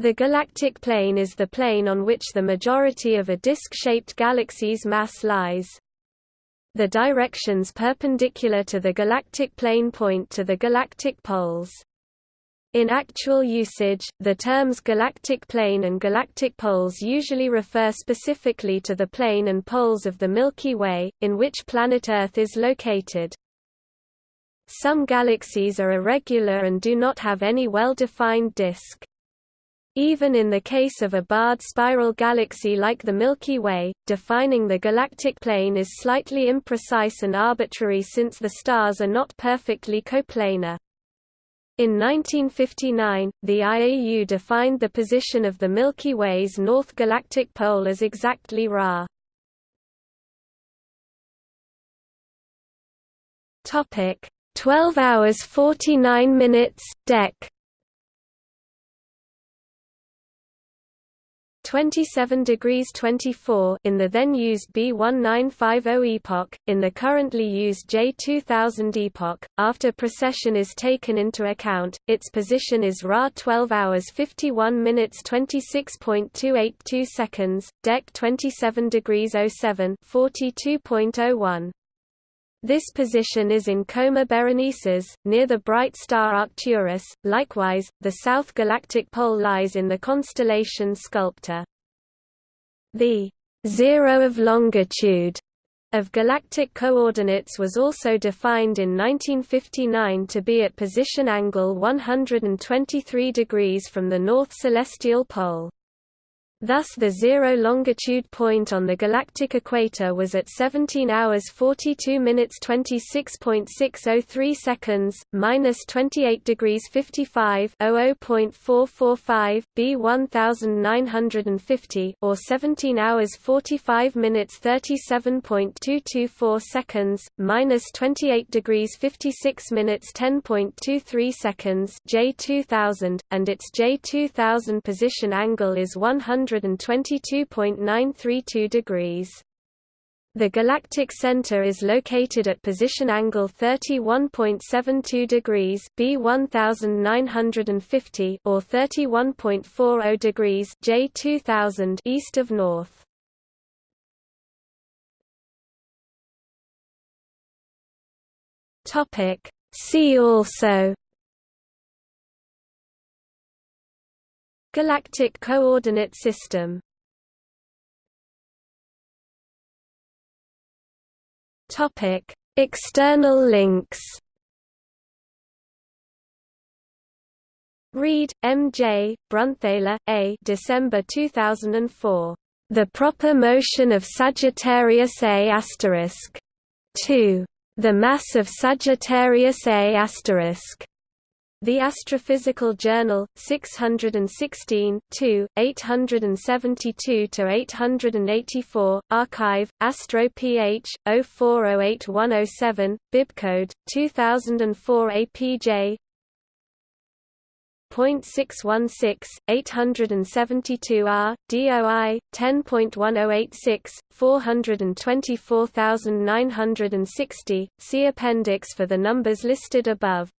The galactic plane is the plane on which the majority of a disk-shaped galaxy's mass lies. The directions perpendicular to the galactic plane point to the galactic poles. In actual usage, the terms galactic plane and galactic poles usually refer specifically to the plane and poles of the Milky Way, in which planet Earth is located. Some galaxies are irregular and do not have any well-defined disk. Even in the case of a barred spiral galaxy like the Milky Way, defining the galactic plane is slightly imprecise and arbitrary since the stars are not perfectly coplanar. In 1959, the IAU defined the position of the Milky Way's north galactic pole as exactly Ra. Topic: 12 hours 49 minutes, Dec. 27 degrees 24 in the then used B1950 epoch, in the currently used J2000 epoch. After precession is taken into account, its position is Ra 12 hours 51 minutes 26.282 seconds, Dec 27 degrees 07 42.01. This position is in Coma Berenices, near the bright star Arcturus. Likewise, the south galactic pole lies in the constellation Sculptor. The zero of longitude of galactic coordinates was also defined in 1959 to be at position angle 123 degrees from the north celestial pole. Thus the zero longitude point on the galactic equator was at 17 hours 42 minutes 26.603 seconds, minus 28 degrees 55 00.445 b 1950 or 17 hours 45 minutes 37.224 seconds, minus 28 degrees 56 minutes 10.23 seconds J 2000, and its J 2000 position angle is 100 122.932 degrees. The galactic center is located at position angle 31.72 degrees B 1950 or 31.40 degrees J 2000 east of north. Topic See also Galactic Coordinate System Topic: External links. Reid, M. J., Brunthaler, A. December 2004. The Proper Motion of Sagittarius A**. Asterisk. 2. The Mass of Sagittarius A**. The Astrophysical Journal, 616 872–884, Archive, Astro PH, 04081107, bibcode, 2004 APJ .616, 872 R, DOI, 10.1086, 424960, see appendix for the numbers listed above.